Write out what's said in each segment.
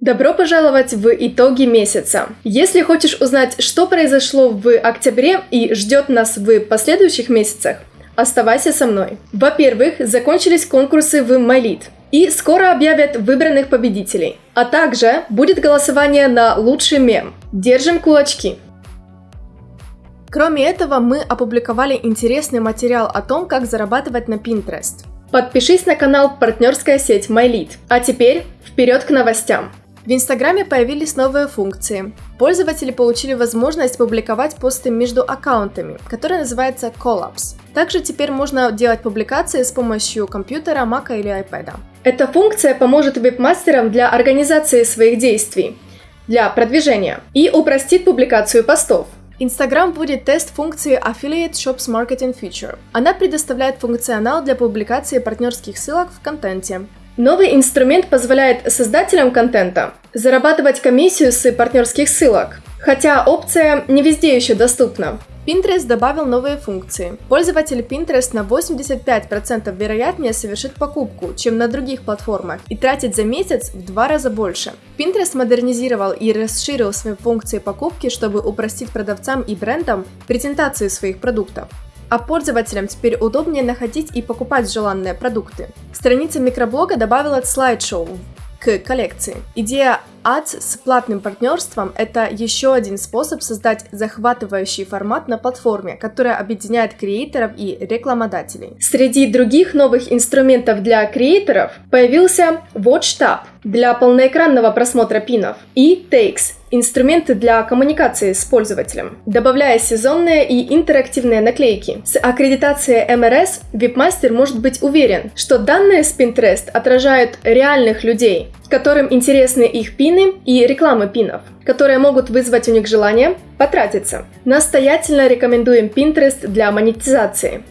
Добро пожаловать в итоги месяца. Если хочешь узнать, что произошло в октябре и ждет нас в последующих месяцах, оставайся со мной. Во-первых, закончились конкурсы в MyLead. И скоро объявят выбранных победителей. А также будет голосование на лучший мем. Держим кулачки. Кроме этого, мы опубликовали интересный материал о том, как зарабатывать на Pinterest. Подпишись на канал партнерская сеть MyLead. А теперь вперед к новостям. В Инстаграме появились новые функции. Пользователи получили возможность публиковать посты между аккаунтами, которые называются Collabs. Также теперь можно делать публикации с помощью компьютера, Mac или iPad. Эта функция поможет веб-мастерам для организации своих действий, для продвижения и упростит публикацию постов. Инстаграм будет тест функции Affiliate Shops Marketing Feature. Она предоставляет функционал для публикации партнерских ссылок в контенте, Новый инструмент позволяет создателям контента зарабатывать комиссию с партнерских ссылок, хотя опция не везде еще доступна. Pinterest добавил новые функции. Пользователь Pinterest на 85% вероятнее совершит покупку, чем на других платформах, и тратит за месяц в два раза больше. Pinterest модернизировал и расширил свои функции покупки, чтобы упростить продавцам и брендам презентацию своих продуктов а пользователям теперь удобнее находить и покупать желанные продукты. Страница микроблога добавила слайд-шоу к коллекции. Идея Ads с платным партнерством – это еще один способ создать захватывающий формат на платформе, которая объединяет креаторов и рекламодателей. Среди других новых инструментов для креаторов появился WatchTab для полноэкранного просмотра пинов и Takes инструменты для коммуникации с пользователем, добавляя сезонные и интерактивные наклейки. С аккредитацией MRS веб-мастер может быть уверен, что данные с Pinterest отражают реальных людей, которым интересны их пины и рекламы пинов, которые могут вызвать у них желание потратиться. Настоятельно рекомендуем Pinterest для монетизации.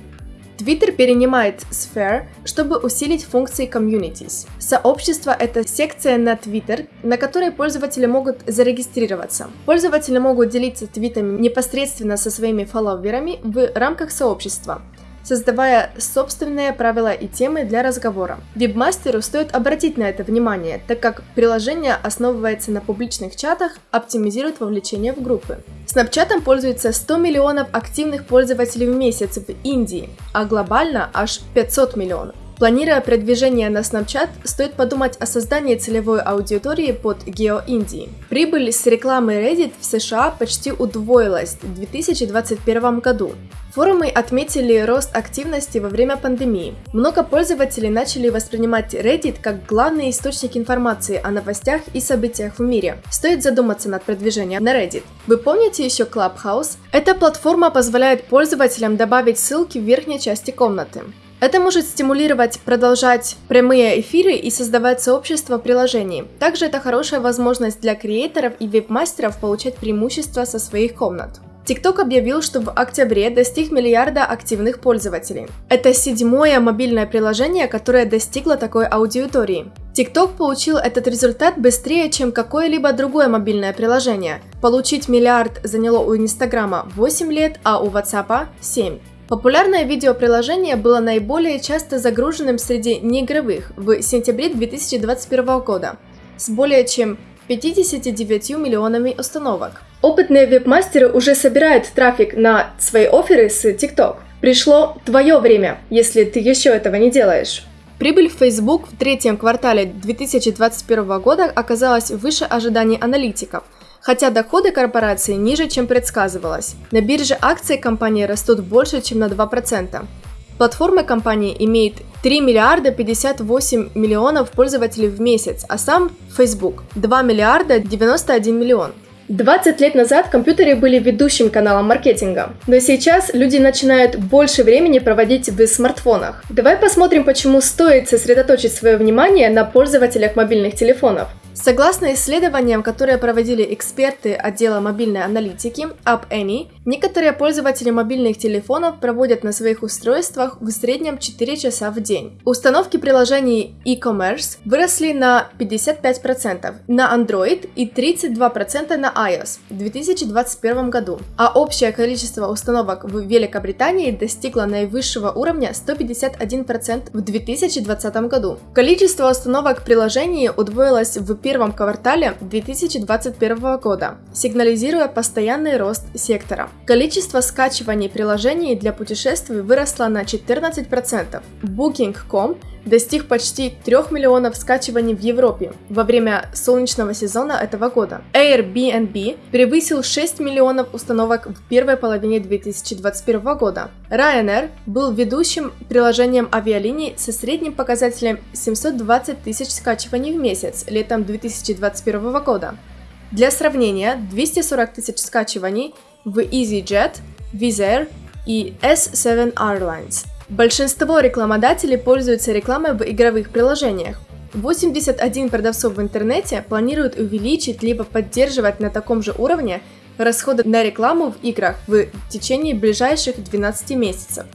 Twitter перенимает Sphere, чтобы усилить функции Communities. Сообщество — это секция на Twitter, на которой пользователи могут зарегистрироваться. Пользователи могут делиться твитами непосредственно со своими фолловерами в рамках сообщества создавая собственные правила и темы для разговора. Вебмастеру стоит обратить на это внимание, так как приложение основывается на публичных чатах, оптимизирует вовлечение в группы. Snapchat пользуется 100 миллионов активных пользователей в месяц в Индии, а глобально аж 500 миллионов. Планируя продвижение на Snapchat, стоит подумать о создании целевой аудитории под гео-Индии. Прибыль с рекламы Reddit в США почти удвоилась в 2021 году. Форумы отметили рост активности во время пандемии. Много пользователей начали воспринимать Reddit как главный источник информации о новостях и событиях в мире. Стоит задуматься над продвижением на Reddit. Вы помните еще Clubhouse? Эта платформа позволяет пользователям добавить ссылки в верхней части комнаты. Это может стимулировать продолжать прямые эфиры и создавать сообщество приложений. Также это хорошая возможность для креаторов и веб-мастеров получать преимущества со своих комнат. TikTok объявил, что в октябре достиг миллиарда активных пользователей. Это седьмое мобильное приложение, которое достигло такой аудитории. TikTok получил этот результат быстрее, чем какое-либо другое мобильное приложение. Получить миллиард заняло у Инстаграма 8 лет, а у WhatsApp 7. Популярное видеоприложение было наиболее часто загруженным среди неигровых в сентябре 2021 года с более чем 59 миллионами установок. Опытные веб-мастеры уже собирают трафик на свои оферы с TikTok. Пришло твое время, если ты еще этого не делаешь. Прибыль Facebook в третьем квартале 2021 года оказалась выше ожиданий аналитиков – хотя доходы корпорации ниже, чем предсказывалось. На бирже акции компании растут больше, чем на 2%. Платформа компании имеет 3 миллиарда 58 миллионов пользователей в месяц, а сам Facebook 2 миллиарда 91 миллион. 20 лет назад компьютеры были ведущим каналом маркетинга, но сейчас люди начинают больше времени проводить в смартфонах. Давай посмотрим, почему стоит сосредоточить свое внимание на пользователях мобильных телефонов. Согласно исследованиям, которые проводили эксперты отдела мобильной аналитики App Annie, некоторые пользователи мобильных телефонов проводят на своих устройствах в среднем 4 часа в день. Установки приложений e-commerce выросли на 55% на Android и 32% на iOS в 2021 году, а общее количество установок в Великобритании достигло наивысшего уровня 151% в 2020 году. Количество установок приложений удвоилось в первом квартале 2021 года, сигнализируя постоянный рост сектора. Количество скачиваний приложений для путешествий выросло на 14%. Booking.com достиг почти 3 миллионов скачиваний в Европе во время солнечного сезона этого года. Airbnb превысил 6 миллионов установок в первой половине 2021 года. Ryanair был ведущим приложением авиалиний со средним показателем 720 тысяч скачиваний в месяц летом 2021 года. Для сравнения, 240 тысяч скачиваний в EasyJet, Wizz Air и S7 Airlines – Большинство рекламодателей пользуются рекламой в игровых приложениях. 81 продавцов в интернете планируют увеличить либо поддерживать на таком же уровне расходы на рекламу в играх в течение ближайших 12 месяцев.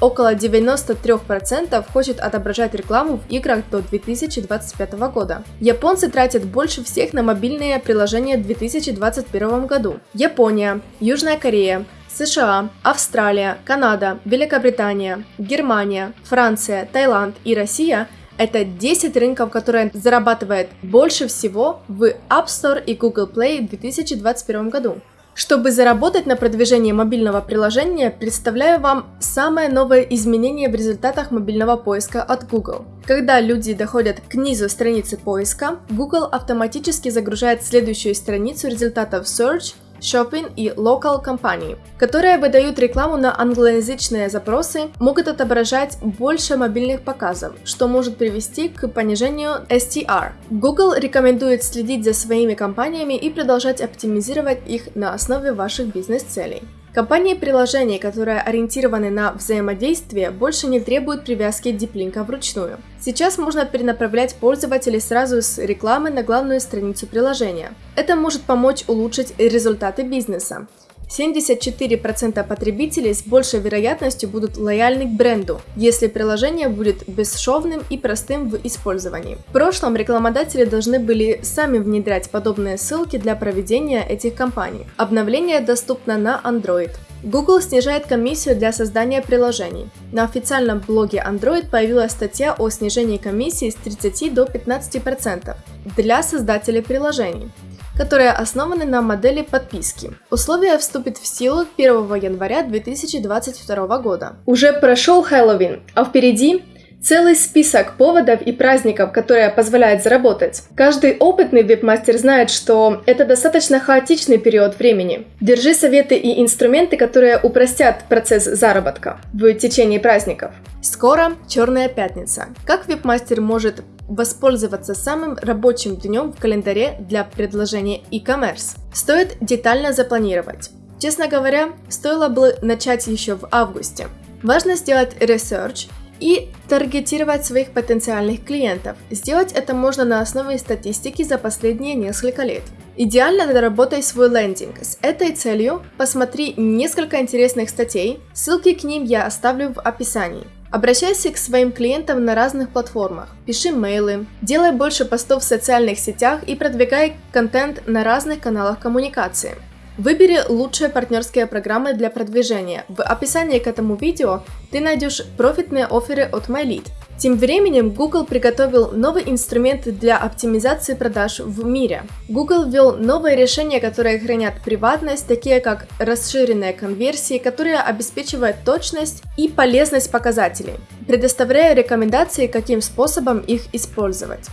Около 93% хочет отображать рекламу в играх до 2025 года. Японцы тратят больше всех на мобильные приложения в 2021 году. Япония, Южная Корея, США, Австралия, Канада, Великобритания, Германия, Франция, Таиланд и Россия – это 10 рынков, которые зарабатывают больше всего в App Store и Google Play в 2021 году. Чтобы заработать на продвижении мобильного приложения, представляю вам самое новое изменение в результатах мобильного поиска от Google. Когда люди доходят к низу страницы поиска, Google автоматически загружает следующую страницу результатов Search Shopping и Local компании, которые выдают рекламу на англоязычные запросы, могут отображать больше мобильных показов, что может привести к понижению STR. Google рекомендует следить за своими компаниями и продолжать оптимизировать их на основе ваших бизнес-целей. Компании приложений, которые ориентированы на взаимодействие, больше не требуют привязки диплинка вручную. Сейчас можно перенаправлять пользователей сразу с рекламы на главную страницу приложения. Это может помочь улучшить результаты бизнеса. 74% потребителей с большей вероятностью будут лояльны к бренду, если приложение будет бесшовным и простым в использовании. В прошлом рекламодатели должны были сами внедрять подобные ссылки для проведения этих кампаний. Обновление доступно на Android. Google снижает комиссию для создания приложений. На официальном блоге Android появилась статья о снижении комиссии с 30 до 15% для создателей приложений которые основаны на модели подписки. Условие вступит в силу 1 января 2022 года. Уже прошел Хэллоуин, а впереди Целый список поводов и праздников, которые позволяют заработать. Каждый опытный веб-мастер знает, что это достаточно хаотичный период времени. Держи советы и инструменты, которые упростят процесс заработка в течение праздников. Скоро Черная пятница. Как веб-мастер может воспользоваться самым рабочим днем в календаре для предложения e-commerce? Стоит детально запланировать. Честно говоря, стоило бы начать еще в августе. Важно сделать research и таргетировать своих потенциальных клиентов. Сделать это можно на основе статистики за последние несколько лет. Идеально доработай свой лендинг. С этой целью посмотри несколько интересных статей, ссылки к ним я оставлю в описании. Обращайся к своим клиентам на разных платформах, пиши мейлы, делай больше постов в социальных сетях и продвигай контент на разных каналах коммуникации. Выбери лучшие партнерские программы для продвижения. В описании к этому видео ты найдешь профитные оферы от MyLead. Тем временем Google приготовил новый инструмент для оптимизации продаж в мире. Google ввел новые решения, которые хранят приватность, такие как расширенные конверсии, которые обеспечивают точность и полезность показателей, предоставляя рекомендации, каким способом их использовать.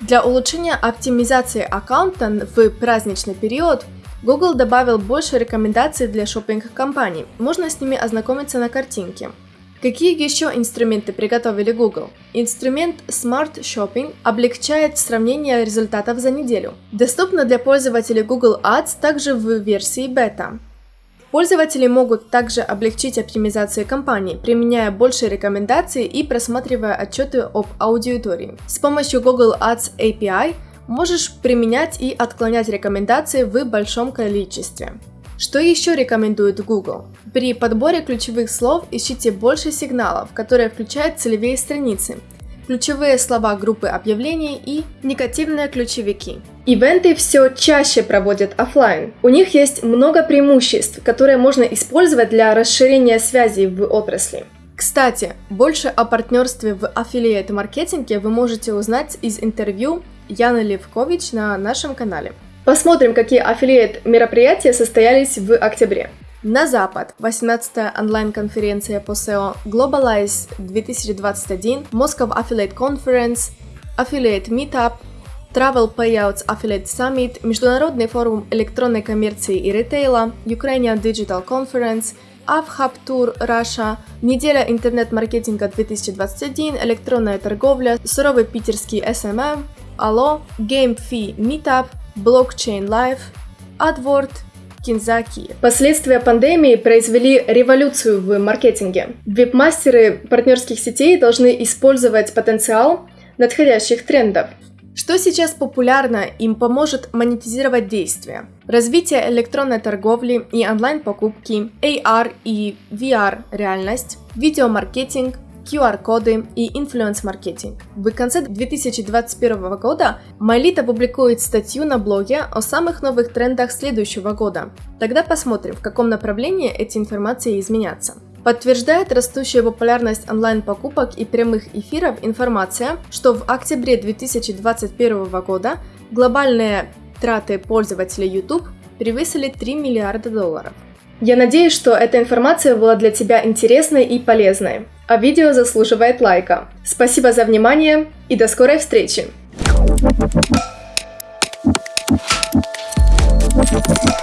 Для улучшения оптимизации аккаунта в праздничный период Google добавил больше рекомендаций для шопинг-компаний. Можно с ними ознакомиться на картинке. Какие еще инструменты приготовили Google? Инструмент Smart Shopping облегчает сравнение результатов за неделю. Доступно для пользователей Google Ads также в версии бета. Пользователи могут также облегчить оптимизацию кампаний, применяя больше рекомендаций и просматривая отчеты об аудитории. С помощью Google Ads API Можешь применять и отклонять рекомендации в большом количестве. Что еще рекомендует Google? При подборе ключевых слов ищите больше сигналов, которые включают целевые страницы, ключевые слова группы объявлений и негативные ключевики. Ивенты все чаще проводят офлайн. У них есть много преимуществ, которые можно использовать для расширения связей в отрасли. Кстати, больше о партнерстве в аффилиат-маркетинге вы можете узнать из интервью Яны Левкович на нашем канале. Посмотрим, какие аффилиат мероприятия состоялись в октябре. На Запад 18-я онлайн-конференция по SEO Globalize 2021, Moscow Affiliate Conference, Affiliate Meetup, Travel Payouts Affiliate Summit, Международный форум электронной коммерции и ритейла, Ukrainian Digital Conference, AvHub Tour Russia, Неделя интернет-маркетинга 2021, электронная торговля, суровый питерский SMM, Allo, GameFi Meetup, Blockchain Live, AdWord, Кинзаки. Последствия пандемии произвели революцию в маркетинге. Веб-мастеры партнерских сетей должны использовать потенциал надходящих трендов. Что сейчас популярно, им поможет монетизировать действия. Развитие электронной торговли и онлайн-покупки, AR и VR реальность, видеомаркетинг, QR-коды и инфлюенс-маркетинг. В конце 2021 года MyLead опубликует статью на блоге о самых новых трендах следующего года. Тогда посмотрим, в каком направлении эти информации изменятся. Подтверждает растущую популярность онлайн-покупок и прямых эфиров информация, что в октябре 2021 года глобальные траты пользователей YouTube превысили 3 миллиарда долларов. Я надеюсь, что эта информация была для тебя интересной и полезной, а видео заслуживает лайка. Спасибо за внимание и до скорой встречи! Thank you.